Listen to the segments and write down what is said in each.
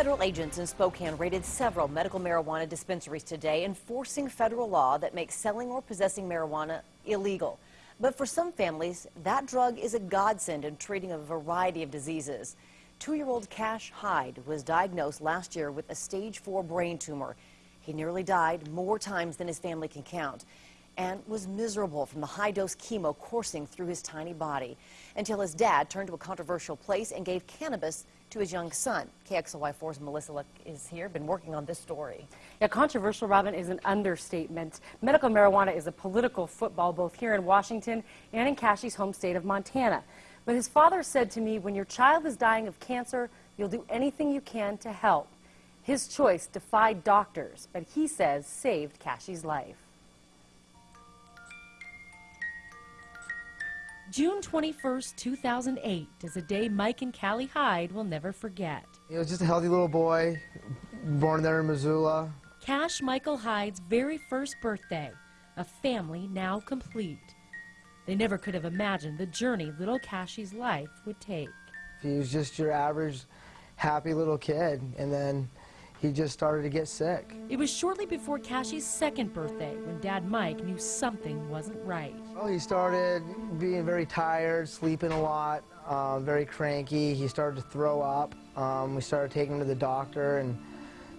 Federal agents in Spokane raided several medical marijuana dispensaries today, enforcing federal law that makes selling or possessing marijuana illegal. But for some families, that drug is a godsend in treating a variety of diseases. Two-year-old Cash Hyde was diagnosed last year with a stage four brain tumor. He nearly died more times than his family can count and was miserable from the high-dose chemo coursing through his tiny body until his dad turned to a controversial place and gave cannabis to his young son. KXLY4's Melissa Luck is here, been working on this story. Yeah, controversial, Robin, is an understatement. Medical marijuana is a political football both here in Washington and in Cashy's home state of Montana. But his father said to me, when your child is dying of cancer, you'll do anything you can to help. His choice defied doctors, but he says saved Cashy's life. June 21st, 2008 is a day Mike and Callie Hyde will never forget. He was just a healthy little boy, born there in Missoula. Cash Michael Hyde's very first birthday, a family now complete. They never could have imagined the journey little Cashy's life would take. He was just your average happy little kid, and then he just started to get sick. It was shortly before Cashy's second birthday when Dad Mike knew something wasn't right. Well, he started being very tired, sleeping a lot, uh, very cranky. He started to throw up. Um, we started taking him to the doctor, and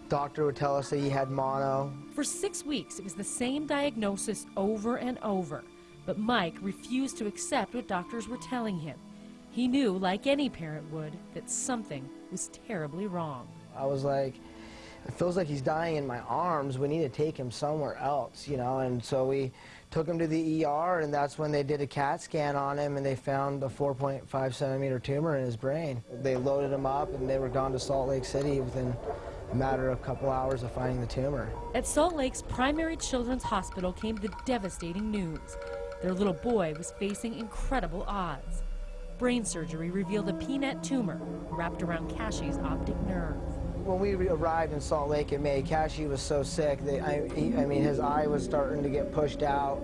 doctor would tell us that he had mono. For six weeks, it was the same diagnosis over and over. But Mike refused to accept what doctors were telling him. He knew, like any parent would, that something was terribly wrong. I was like, it feels like he's dying in my arms. We need to take him somewhere else, you know. And so we took him to the ER, and that's when they did a CAT scan on him, and they found a 4.5 centimeter tumor in his brain. They loaded him up, and they were gone to Salt Lake City within a matter of a couple hours of finding the tumor. At Salt Lake's primary children's hospital came the devastating news. Their little boy was facing incredible odds. Brain surgery revealed a PNET tumor wrapped around Cashy's optic nerve. When we arrived in Salt Lake in May, Cashy was so sick that I, he, I mean, his eye was starting to get pushed out.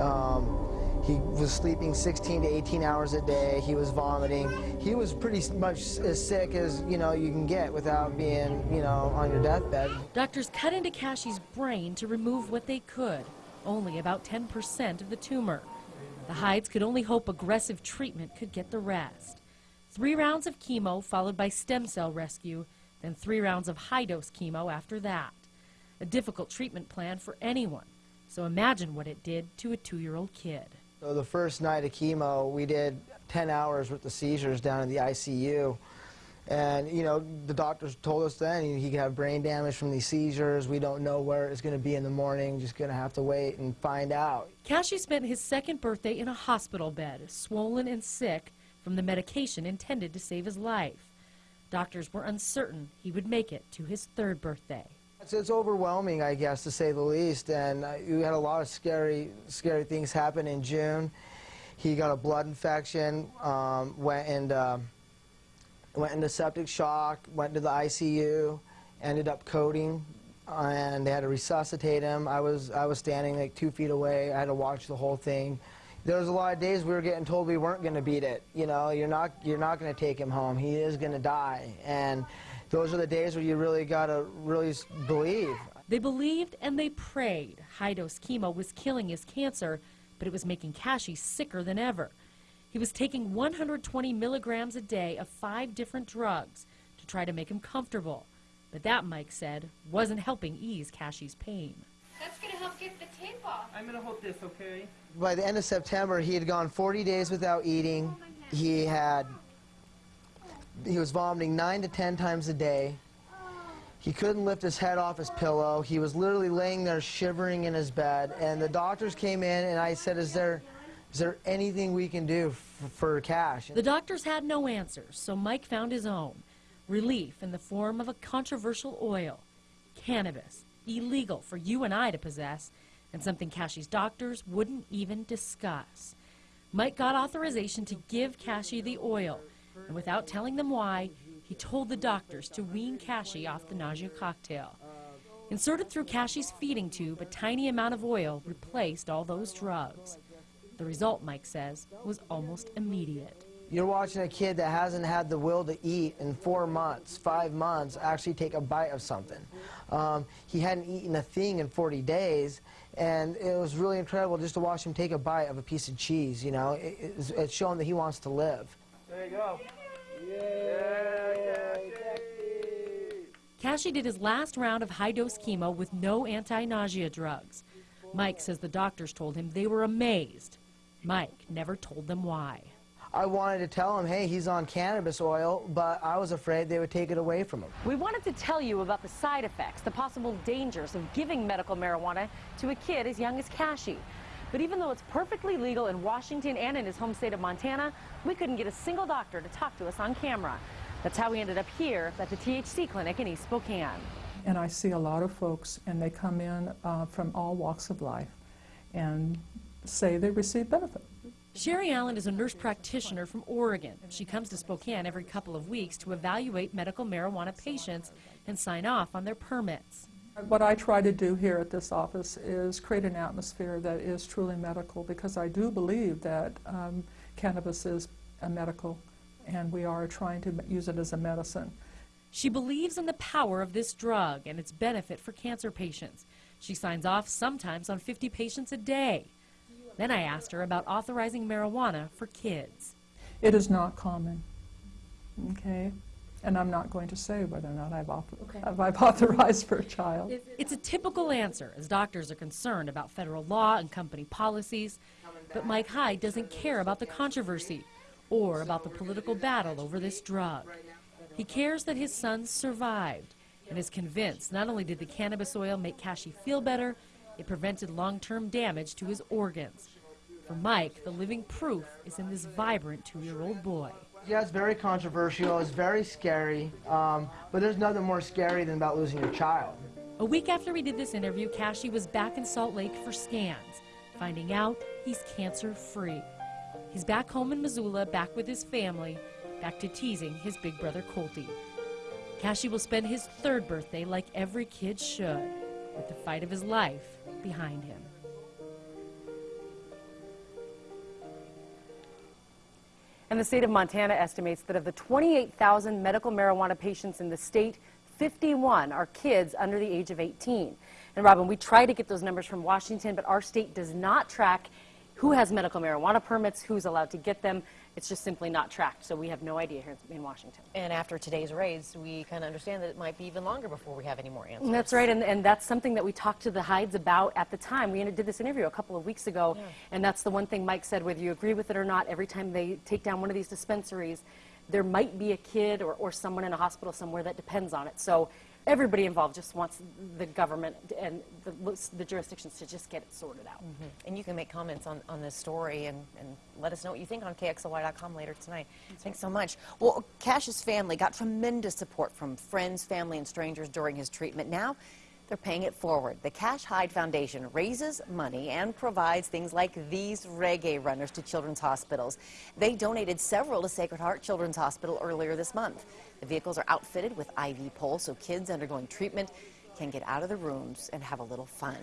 Um, he was sleeping 16 to 18 hours a day. He was vomiting. He was pretty much as sick as you know you can get without being you know on your deathbed. Doctors cut into Cashy's brain to remove what they could, only about 10% of the tumor. The Hydes could only hope aggressive treatment could get the rest. Three rounds of chemo followed by stem cell rescue then three rounds of high-dose chemo after that. A difficult treatment plan for anyone, so imagine what it did to a two-year-old kid. So the first night of chemo, we did 10 hours with the seizures down in the ICU. And, you know, the doctors told us then he could have brain damage from these seizures. We don't know where it's going to be in the morning. Just going to have to wait and find out. Cashy spent his second birthday in a hospital bed, swollen and sick from the medication intended to save his life. Doctors were uncertain he would make it to his third birthday. It's, it's overwhelming, I guess, to say the least. And uh, we had a lot of scary, scary things happen in June. He got a blood infection, um, went into went into septic shock, went to the ICU, ended up coding, and they had to resuscitate him. I was I was standing like two feet away. I had to watch the whole thing there was a lot of days we were getting told we weren't going to beat it. You know, you're not you're not going to take him home. He is going to die, and those are the days where you really got to really believe. They believed and they prayed. High-dose chemo was killing his cancer, but it was making Cashy sicker than ever. He was taking 120 milligrams a day of five different drugs to try to make him comfortable. But that, Mike said, wasn't helping ease Cashy's pain. That's going to help get the tape off. I'm going to hold this, okay? By the end of September, he had gone 40 days without eating. He had, he was vomiting nine to 10 times a day. He couldn't lift his head off his pillow. He was literally laying there shivering in his bed. And the doctors came in and I said, is there, is there anything we can do for cash? The doctors had no answers, so Mike found his own. Relief in the form of a controversial oil, cannabis, illegal for you and I to possess, and something Cashy's doctors wouldn't even discuss. Mike got authorization to give Cashy the oil, and without telling them why, he told the doctors to wean Cashy off the nausea cocktail. Inserted through Cashy's feeding tube, a tiny amount of oil replaced all those drugs. The result, Mike says, was almost immediate. You're watching a kid that hasn't had the will to eat in four months, five months, actually take a bite of something. Um, he hadn't eaten a thing in 40 days, and it was really incredible just to watch him take a bite of a piece of cheese. You know, it, it's, it's showing that he wants to live. There you go. Yeah. Cashy did his last round of high dose chemo with no anti nausea drugs. Mike says the doctors told him they were amazed. Mike never told them why. I wanted to tell him, hey, he's on cannabis oil, but I was afraid they would take it away from him. We wanted to tell you about the side effects, the possible dangers of giving medical marijuana to a kid as young as Cashy. But even though it's perfectly legal in Washington and in his home state of Montana, we couldn't get a single doctor to talk to us on camera. That's how we ended up here at the THC clinic in East Spokane. And I see a lot of folks, and they come in uh, from all walks of life and say they receive benefit. Sherry Allen is a nurse practitioner from Oregon. She comes to Spokane every couple of weeks to evaluate medical marijuana patients and sign off on their permits. What I try to do here at this office is create an atmosphere that is truly medical because I do believe that um, cannabis is a medical and we are trying to use it as a medicine. She believes in the power of this drug and its benefit for cancer patients. She signs off sometimes on 50 patients a day. Then I asked her about authorizing marijuana for kids. It is not common, okay? And I'm not going to say whether or not I've, author- I've authorized for a child. It's a typical answer as doctors are concerned about federal law and company policies. But Mike Hyde doesn't care about the controversy or about the political battle over this drug. He cares that his son survived and is convinced not only did the cannabis oil make Cashy feel better, it prevented long term damage to his organs. For Mike, the living proof is in this vibrant two year old boy. Yeah, it's very controversial. It's very scary. Um, but there's nothing more scary than about losing your child. A week after we did this interview, Cashy was back in Salt Lake for scans, finding out he's cancer free. He's back home in Missoula, back with his family, back to teasing his big brother Colty. Cashy will spend his third birthday like every kid should, with the fight of his life behind him. And the state of Montana estimates that of the 28,000 medical marijuana patients in the state, 51 are kids under the age of 18. And Robin, we try to get those numbers from Washington, but our state does not track who has medical marijuana permits, who's allowed to get them. It's just simply not tracked, so we have no idea here in Washington. And after today's raids, we kind of understand that it might be even longer before we have any more answers. That's right, and, and that's something that we talked to the Hydes about at the time. We did this interview a couple of weeks ago, and that's the one thing Mike said, whether you agree with it or not, every time they take down one of these dispensaries, there might be a kid or, or someone in a hospital somewhere that depends on it. So everybody involved just wants the government and the, the jurisdictions to just get it sorted out. Mm-hmm. And you can make comments on, on this story and, and let us know what you think on KXLY.com later tonight. Thanks so much. Well, Cash's family got tremendous support from friends, family, and strangers during his treatment. Now, they're paying it forward. The Cash Hyde Foundation raises money and provides things like these reggae runners to children's hospitals. They donated several to Sacred Heart Children's Hospital earlier this month. The vehicles are outfitted with IV poles so kids undergoing treatment can get out of the rooms and have a little fun.